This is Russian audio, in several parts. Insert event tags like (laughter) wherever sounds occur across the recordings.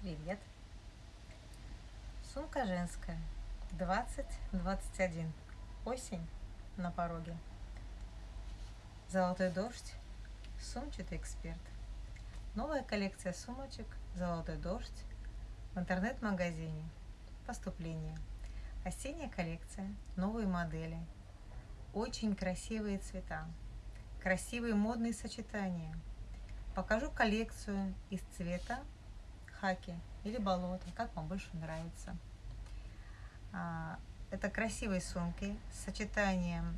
Привет. Сумка женская. 20-21. Осень на пороге. Золотой дождь. Сумчатый эксперт. Новая коллекция сумочек «Золотой дождь» в интернет-магазине. Поступление. Осенняя коллекция. Новые модели. Очень красивые цвета. Красивые модные сочетания. Покажу коллекцию из цвета хаки или болото, как вам больше нравится. А, это красивые сумки с сочетанием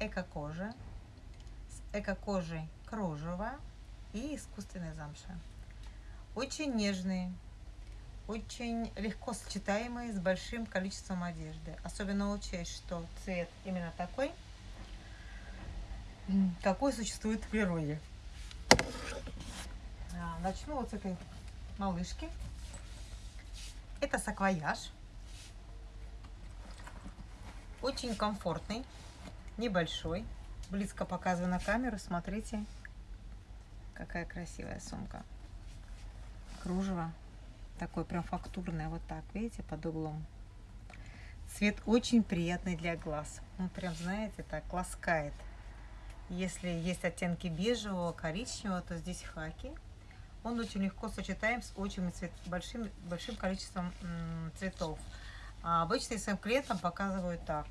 эко-кожи, с эко-кожей кружева и искусственной замши. Очень нежные, очень легко сочетаемые с большим количеством одежды. Особенно учесть, что цвет именно такой, какой существует в природе. А, начну вот с этой малышки. Это саквояж. Очень комфортный, небольшой. Близко показываю на камеру, смотрите, какая красивая сумка. Кружево такое прям фактурное, вот так, видите, под углом. Цвет очень приятный для глаз. Он прям, знаете, так ласкает. Если есть оттенки бежевого, коричневого, то здесь хаки. Он очень легко сочетаем с очень цвет, большим, большим количеством цветов. А обычно своим клиентам показываю так.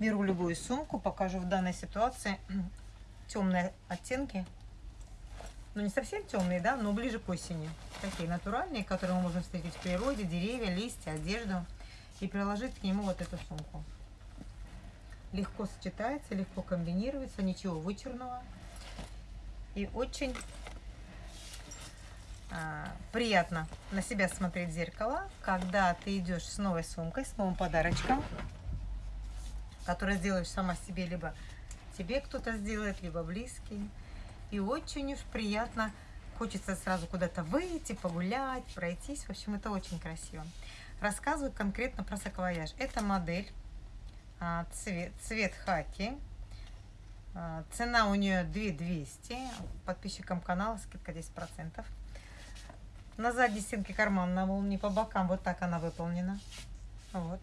Беру любую сумку, покажу в данной ситуации темные оттенки. Ну, не совсем темные, да, но ближе к осени. Такие натуральные, которые мы можем встретить в природе, деревья, листья, одежду. И приложить к нему вот эту сумку. Легко сочетается, легко комбинируется, ничего вычурного. И очень приятно на себя смотреть в зеркало, когда ты идешь с новой сумкой, с новым подарочком, который сделаешь сама себе, либо тебе кто-то сделает, либо близкий. И очень уж приятно, хочется сразу куда-то выйти, погулять, пройтись. В общем, это очень красиво. Рассказываю конкретно про саквояж. Это модель, а, цвет, цвет хаки. А, цена у нее 2200. Подписчикам канала скидка 10%. На задней стенке карман на молнии по бокам. Вот так она выполнена. Вот.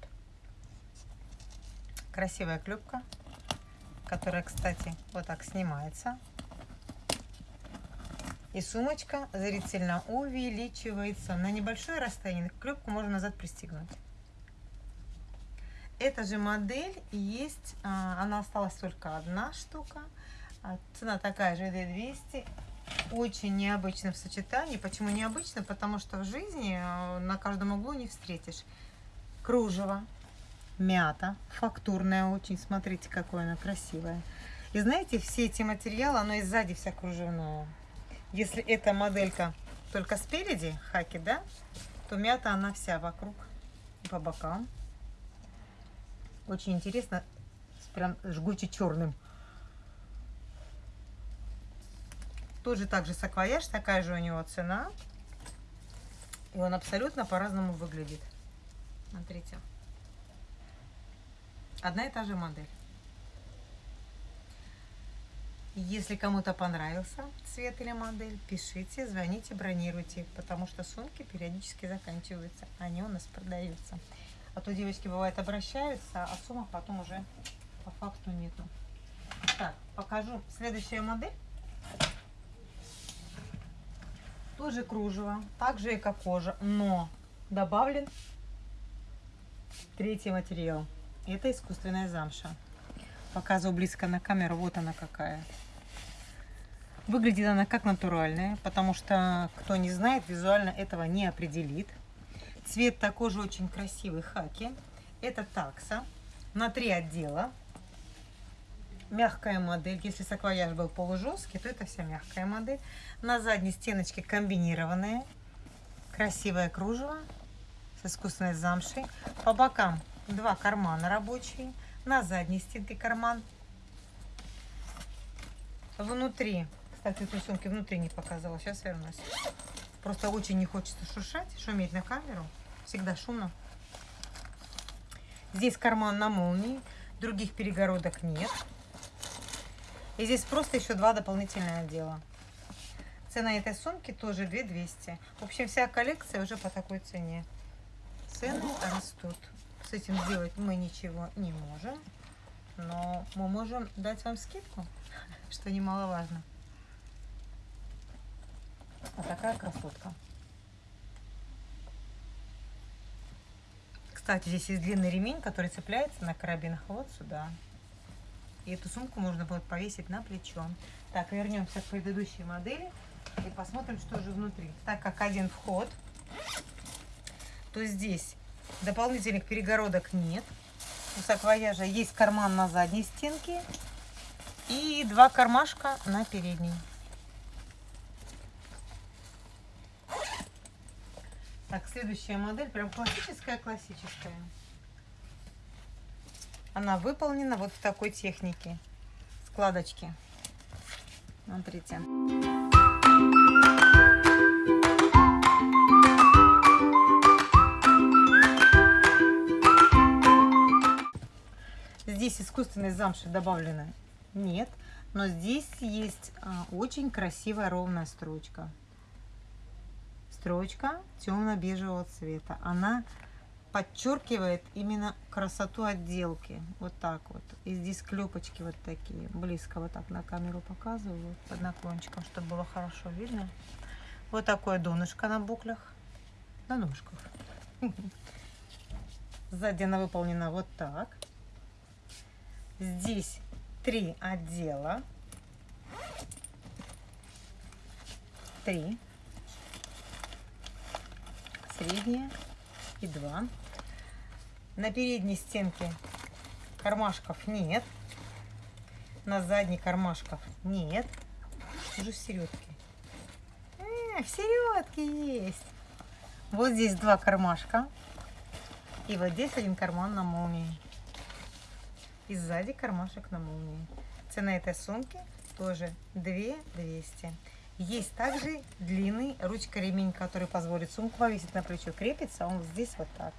Красивая клюпка, которая, кстати, вот так снимается. И сумочка зрительно увеличивается. На небольшое расстояние клюпку можно назад пристегнуть. Эта же модель есть, а, она осталась только одна штука. А, цена такая же, 200 очень необычно в сочетании. Почему необычно? Потому что в жизни э, на каждом углу не встретишь. Кружево, мята, фактурная очень. Смотрите, какое она красивое. И знаете, все эти материалы, оно и сзади вся кружевное. Если эта моделька только спереди, хаки, да, то мята она вся вокруг по бокам. Очень интересно, прям жгуче черным. Тоже так же саквояж, такая же у него цена. И он абсолютно по-разному выглядит. Смотрите. Одна и та же модель. Если кому-то понравился цвет или модель, пишите, звоните, бронируйте, потому что сумки периодически заканчиваются, они у нас продаются. А то девочки бывает обращаются, а сумок потом уже по факту нету. Так, покажу следующая модель. Тоже кружево, также эко-кожа, но добавлен третий материал. Это искусственная замша. Показываю близко на камеру, вот она какая. Выглядит она как натуральная, потому что, кто не знает, визуально этого не определит. Цвет такой же очень красивый, хаки. Это такса на три отдела. Мягкая модель. Если саквояж был полужесткий, то это вся мягкая модель. На задней стеночке комбинированные. Красивое кружево с искусственной замшей. По бокам два кармана рабочие. На задней стенке карман. Внутри, кстати, этой сумки внутри не показала. Сейчас вернусь. Просто очень не хочется шуршать, шуметь на камеру. Всегда шумно. Здесь карман на молнии. Других перегородок нет. И здесь просто еще два дополнительных отдела. Цена этой сумки тоже 2200. В общем, вся коллекция уже по такой цене. Цены растут. С этим сделать мы ничего не можем. Но мы можем дать вам скидку, (laughs) что немаловажно. Вот такая красотка. Кстати, здесь есть длинный ремень, который цепляется на карабинах вот сюда. И эту сумку можно будет повесить на плечо. Так, вернемся к предыдущей модели и посмотрим, что же внутри. Так как один вход, то здесь дополнительных перегородок нет. У саквояжа есть карман на задней стенке и два кармашка на передней. Так, следующая модель, прям классическая-классическая. Она выполнена вот в такой технике. Складочки. Смотрите. Здесь искусственной замши добавлено нет, но здесь есть а, очень красивая ровная строчка строчка темно-бежевого цвета. Она подчеркивает именно красоту отделки. Вот так вот. И здесь клепочки вот такие. Близко вот так на камеру показываю. Под наклончиком, чтобы было хорошо видно. Вот такое донышко на буклях. На ножках. (laughs) Сзади она выполнена вот так. Здесь три отдела. Три средняя и два. На передней стенке кармашков нет. На задней кармашков нет. Уже в середке. А, в середке есть. Вот здесь два кармашка. И вот здесь один карман на молнии. И сзади кармашек на молнии. Цена этой сумки тоже 2200. Есть также длинный ручка-ремень, который позволит сумку повесить на плечо. Крепится он здесь вот так.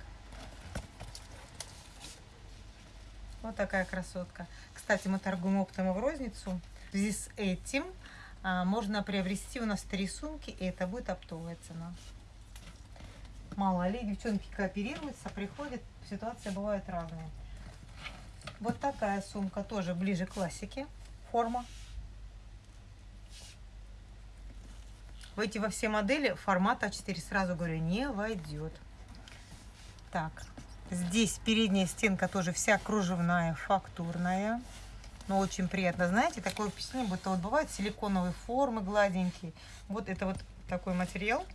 Вот такая красотка. Кстати, мы торгуем оптом в розницу. В связи с этим а, можно приобрести у нас три сумки, и это будет оптовая цена. Мало ли, девчонки кооперируются, приходят, ситуация бывает разная. Вот такая сумка тоже ближе к классике. Форма в эти во все модели формат А4, сразу говорю, не войдет. Так, здесь передняя стенка тоже вся кружевная, фактурная. Но очень приятно, знаете, такое впечатление, будто вот бывают силиконовые формы гладенькие. Вот это вот такой материал,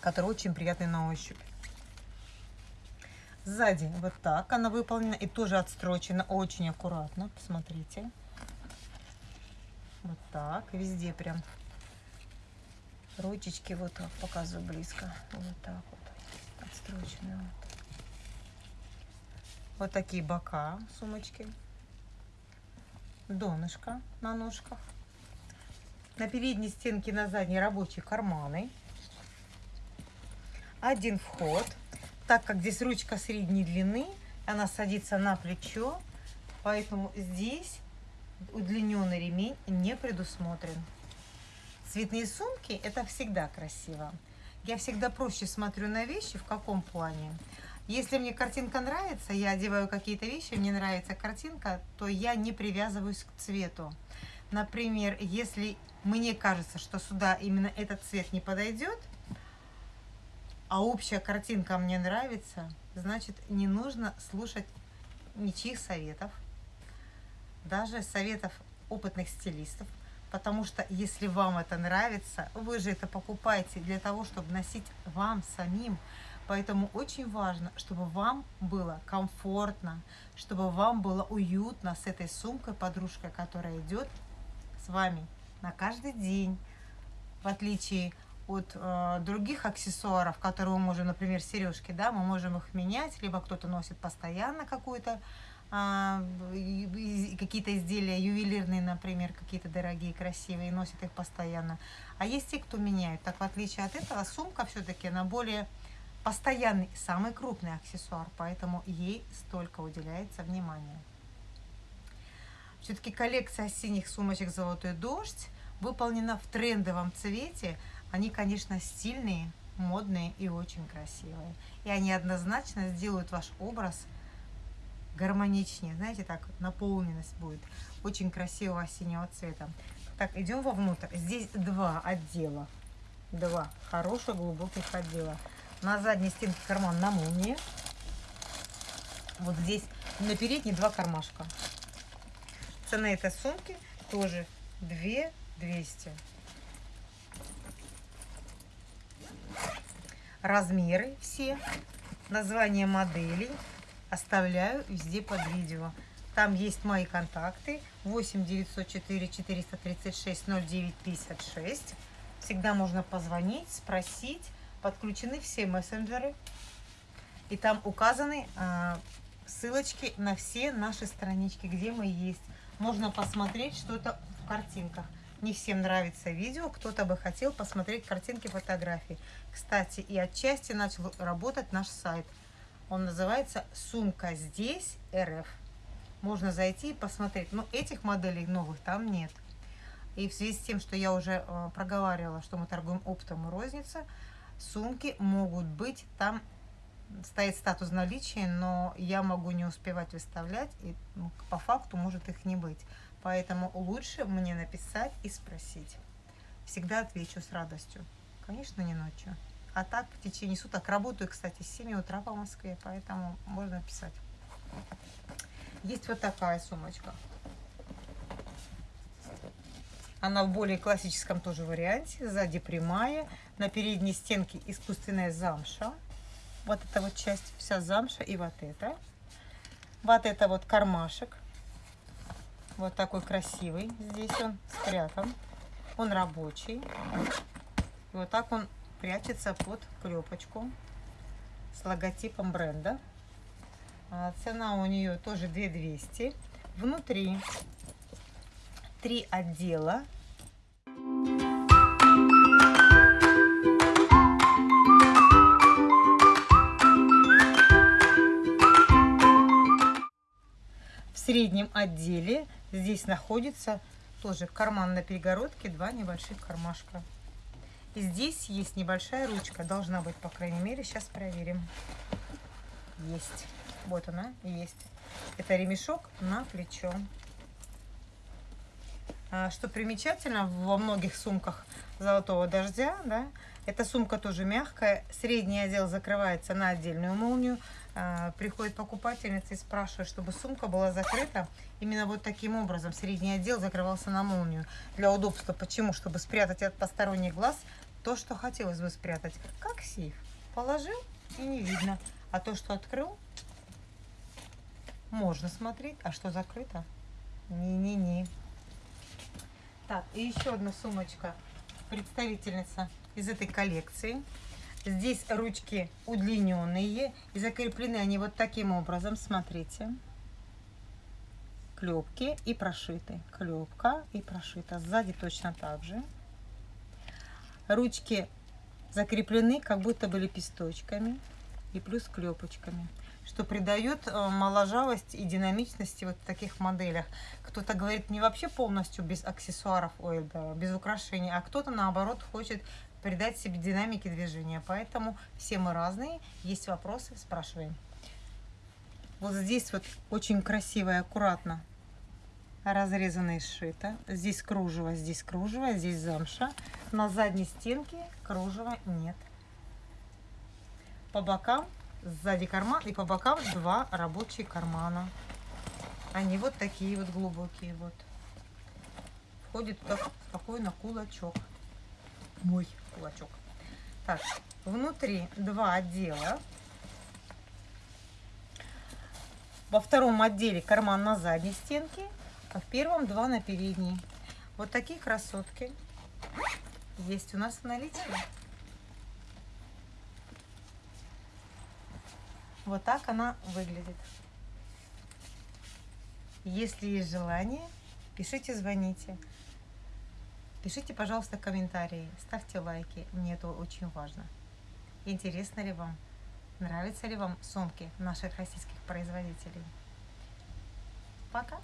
который очень приятный на ощупь. Сзади вот так она выполнена и тоже отстрочена очень аккуратно. Посмотрите. Вот так, везде прям ручечки вот так показываю близко вот так вот отстроченные вот. такие бока сумочки донышко на ножках на передней стенке на задней рабочие карманы один вход так как здесь ручка средней длины она садится на плечо поэтому здесь удлиненный ремень не предусмотрен Цветные сумки – это всегда красиво. Я всегда проще смотрю на вещи, в каком плане. Если мне картинка нравится, я одеваю какие-то вещи, мне нравится картинка, то я не привязываюсь к цвету. Например, если мне кажется, что сюда именно этот цвет не подойдет, а общая картинка мне нравится, значит, не нужно слушать ничьих советов, даже советов опытных стилистов, Потому что если вам это нравится, вы же это покупаете для того, чтобы носить вам самим. Поэтому очень важно, чтобы вам было комфортно, чтобы вам было уютно с этой сумкой, подружкой, которая идет с вами на каждый день. В отличие от э, других аксессуаров, которые мы можем, например, сережки, да, мы можем их менять, либо кто-то носит постоянно какую-то а, какие-то изделия ювелирные, например, какие-то дорогие, красивые, носят их постоянно. А есть те, кто меняют. Так, в отличие от этого, сумка все-таки, она более постоянный, самый крупный аксессуар, поэтому ей столько уделяется внимания. Все-таки коллекция синих сумочек «Золотой дождь» выполнена в трендовом цвете. Они, конечно, стильные, модные и очень красивые. И они однозначно сделают ваш образ гармоничнее. Знаете, так наполненность будет. Очень красивого синего цвета. Так, идем вовнутрь. Здесь два отдела. Два хороших глубоких отдела. На задней стенке карман на молнии. Вот здесь на передней два кармашка. Цена этой сумки тоже 2 200. Размеры все, название моделей оставляю везде под видео. Там есть мои контакты 8 904 436 09 56. Всегда можно позвонить, спросить. Подключены все мессенджеры. И там указаны э, ссылочки на все наши странички, где мы есть. Можно посмотреть что-то в картинках. Не всем нравится видео, кто-то бы хотел посмотреть картинки, фотографии. Кстати, и отчасти начал работать наш сайт. Он называется «Сумка здесь РФ». Можно зайти и посмотреть. Но этих моделей новых там нет. И в связи с тем, что я уже э, проговаривала, что мы торгуем оптом и розница, сумки могут быть там стоит статус наличия, но я могу не успевать выставлять, и ну, по факту может их не быть. Поэтому лучше мне написать и спросить. Всегда отвечу с радостью. Конечно, не ночью. А так в течение суток работаю, кстати, с 7 утра по Москве, поэтому можно писать. Есть вот такая сумочка. Она в более классическом тоже варианте. Сзади прямая, на передней стенке искусственная замша. Вот эта вот часть вся замша и вот это. Вот это вот кармашек. Вот такой красивый. Здесь он спрятан. Он рабочий. И вот так он прячется под клепочку с логотипом бренда. А цена у нее тоже 2200. Внутри три отдела среднем отделе здесь находится тоже карман на перегородке, два небольших кармашка. И здесь есть небольшая ручка, должна быть, по крайней мере, сейчас проверим. Есть. Вот она, есть. Это ремешок на плечо. А, что примечательно, во многих сумках золотого дождя, да, эта сумка тоже мягкая. Средний отдел закрывается на отдельную молнию. А, приходит покупательница и спрашивает, чтобы сумка была закрыта именно вот таким образом. Средний отдел закрывался на молнию для удобства. Почему? Чтобы спрятать от посторонних глаз то, что хотелось бы спрятать. Как сейф. Положил и не видно. А то, что открыл, можно смотреть. А что закрыто? Не-не-не. Так, и еще одна сумочка. Представительница из этой коллекции. Здесь ручки удлиненные и закреплены они вот таким образом. Смотрите. Клепки и прошиты. Клепка и прошита. Сзади точно так же. Ручки закреплены как будто бы лепесточками и плюс клепочками что придает э, моложавость и динамичности вот в таких моделях. Кто-то говорит не вообще полностью без аксессуаров, ой, да, без украшений, а кто-то наоборот хочет придать себе динамики движения. Поэтому все мы разные. Есть вопросы, спрашиваем. Вот здесь вот очень красиво и аккуратно разрезано сшито. Здесь кружево, здесь кружево, здесь замша. На задней стенке кружева нет. По бокам сзади карман и по бокам два рабочие кармана. Они вот такие вот глубокие вот. Входит так спокойно кулачок. Мой кулачок. Так, внутри два отдела. Во втором отделе карман на задней стенке, а в первом два на передней. Вот такие красотки есть у нас в наличии. Вот так она выглядит. Если есть желание, пишите, звоните. Пишите, пожалуйста, комментарии, ставьте лайки, мне это очень важно. Интересно ли вам, нравятся ли вам сумки наших российских производителей? Пока!